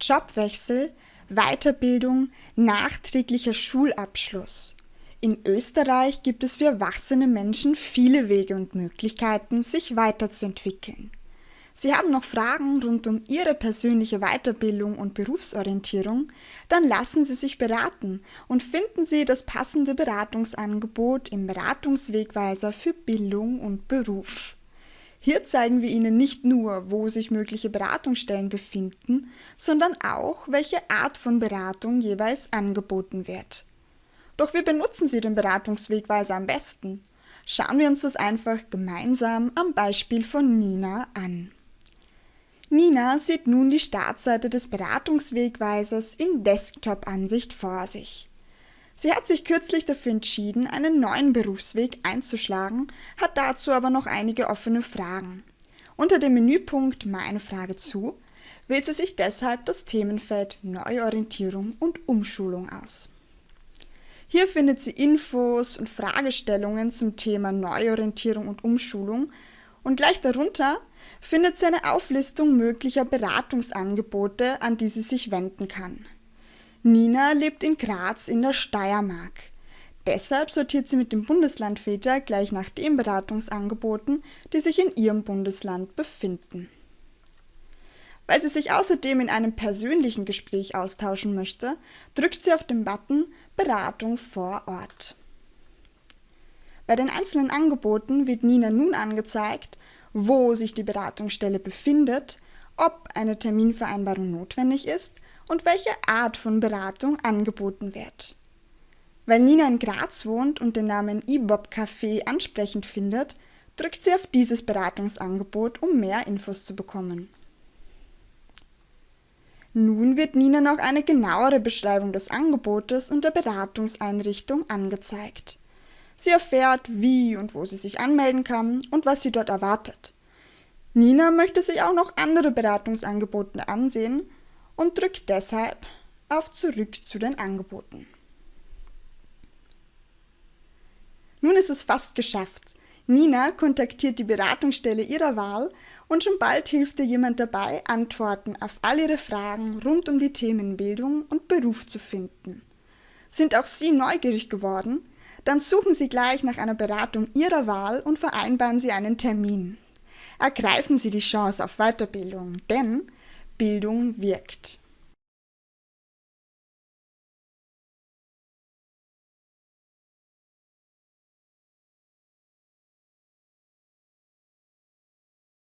Jobwechsel, Weiterbildung, nachträglicher Schulabschluss. In Österreich gibt es für erwachsene Menschen viele Wege und Möglichkeiten, sich weiterzuentwickeln. Sie haben noch Fragen rund um Ihre persönliche Weiterbildung und Berufsorientierung? Dann lassen Sie sich beraten und finden Sie das passende Beratungsangebot im Beratungswegweiser für Bildung und Beruf. Hier zeigen wir Ihnen nicht nur, wo sich mögliche Beratungsstellen befinden, sondern auch, welche Art von Beratung jeweils angeboten wird. Doch wie benutzen Sie den Beratungswegweiser am besten? Schauen wir uns das einfach gemeinsam am Beispiel von Nina an. Nina sieht nun die Startseite des Beratungswegweisers in Desktop-Ansicht vor sich. Sie hat sich kürzlich dafür entschieden, einen neuen Berufsweg einzuschlagen, hat dazu aber noch einige offene Fragen. Unter dem Menüpunkt Meine Frage zu wählt sie sich deshalb das Themenfeld Neuorientierung und Umschulung aus. Hier findet sie Infos und Fragestellungen zum Thema Neuorientierung und Umschulung und gleich darunter findet sie eine Auflistung möglicher Beratungsangebote, an die sie sich wenden kann. Nina lebt in Graz in der Steiermark. Deshalb sortiert sie mit dem Bundeslandfilter gleich nach den Beratungsangeboten, die sich in ihrem Bundesland befinden. Weil sie sich außerdem in einem persönlichen Gespräch austauschen möchte, drückt sie auf den Button Beratung vor Ort. Bei den einzelnen Angeboten wird Nina nun angezeigt, wo sich die Beratungsstelle befindet, ob eine Terminvereinbarung notwendig ist und welche Art von Beratung angeboten wird. Weil Nina in Graz wohnt und den Namen iBob Café ansprechend findet, drückt sie auf dieses Beratungsangebot, um mehr Infos zu bekommen. Nun wird Nina noch eine genauere Beschreibung des Angebotes und der Beratungseinrichtung angezeigt. Sie erfährt, wie und wo sie sich anmelden kann und was sie dort erwartet. Nina möchte sich auch noch andere Beratungsangebote ansehen und drückt deshalb auf Zurück zu den Angeboten. Nun ist es fast geschafft. Nina kontaktiert die Beratungsstelle ihrer Wahl und schon bald hilft ihr jemand dabei, Antworten auf all ihre Fragen rund um die Themen Bildung und Beruf zu finden. Sind auch Sie neugierig geworden? Dann suchen Sie gleich nach einer Beratung Ihrer Wahl und vereinbaren Sie einen Termin. Ergreifen Sie die Chance auf Weiterbildung, denn Bildung wirkt.